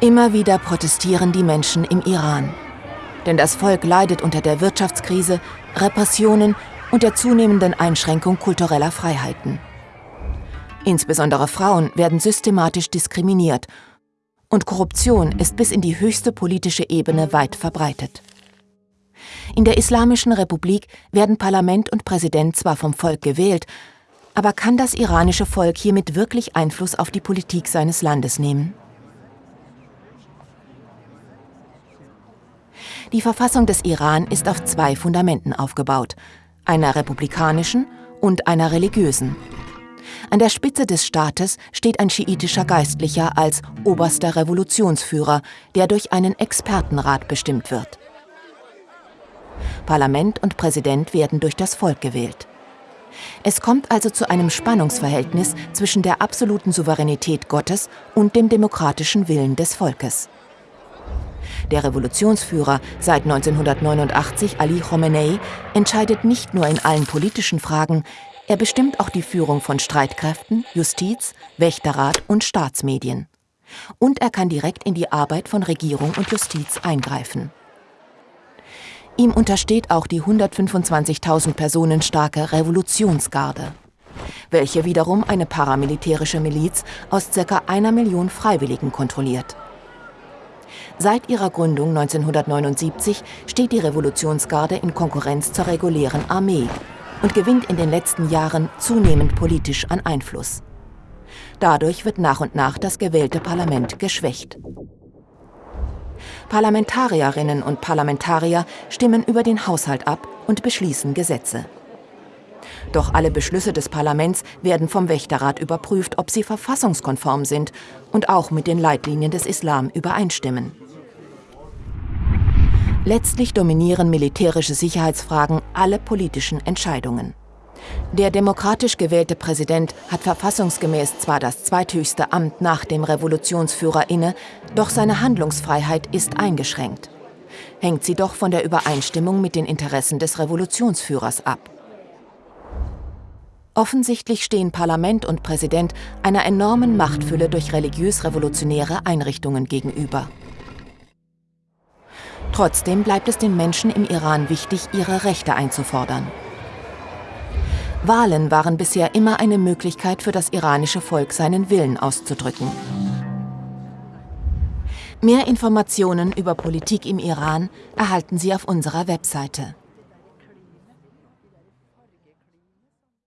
Immer wieder protestieren die Menschen im Iran. Denn das Volk leidet unter der Wirtschaftskrise, Repressionen und der zunehmenden Einschränkung kultureller Freiheiten. Insbesondere Frauen werden systematisch diskriminiert und Korruption ist bis in die höchste politische Ebene weit verbreitet. In der Islamischen Republik werden Parlament und Präsident zwar vom Volk gewählt, aber kann das iranische Volk hiermit wirklich Einfluss auf die Politik seines Landes nehmen? Die Verfassung des Iran ist auf zwei Fundamenten aufgebaut, einer republikanischen und einer religiösen. An der Spitze des Staates steht ein schiitischer Geistlicher als oberster Revolutionsführer, der durch einen Expertenrat bestimmt wird. Parlament und Präsident werden durch das Volk gewählt. Es kommt also zu einem Spannungsverhältnis zwischen der absoluten Souveränität Gottes und dem demokratischen Willen des Volkes. Der Revolutionsführer seit 1989 Ali Khomeini entscheidet nicht nur in allen politischen Fragen, er bestimmt auch die Führung von Streitkräften, Justiz, Wächterrat und Staatsmedien. Und er kann direkt in die Arbeit von Regierung und Justiz eingreifen. Ihm untersteht auch die 125.000 Personen starke Revolutionsgarde, welche wiederum eine paramilitärische Miliz aus ca. einer Million Freiwilligen kontrolliert. Seit ihrer Gründung 1979 steht die Revolutionsgarde in Konkurrenz zur regulären Armee und gewinnt in den letzten Jahren zunehmend politisch an Einfluss. Dadurch wird nach und nach das gewählte Parlament geschwächt. Parlamentarierinnen und Parlamentarier stimmen über den Haushalt ab und beschließen Gesetze. Doch alle Beschlüsse des Parlaments werden vom Wächterrat überprüft, ob sie verfassungskonform sind und auch mit den Leitlinien des Islam übereinstimmen. Letztlich dominieren militärische Sicherheitsfragen alle politischen Entscheidungen. Der demokratisch gewählte Präsident hat verfassungsgemäß zwar das zweithöchste Amt nach dem Revolutionsführer inne, doch seine Handlungsfreiheit ist eingeschränkt. Hängt sie doch von der Übereinstimmung mit den Interessen des Revolutionsführers ab. Offensichtlich stehen Parlament und Präsident einer enormen Machtfülle durch religiös-revolutionäre Einrichtungen gegenüber. Trotzdem bleibt es den Menschen im Iran wichtig, ihre Rechte einzufordern. Wahlen waren bisher immer eine Möglichkeit für das iranische Volk, seinen Willen auszudrücken. Mehr Informationen über Politik im Iran erhalten Sie auf unserer Webseite.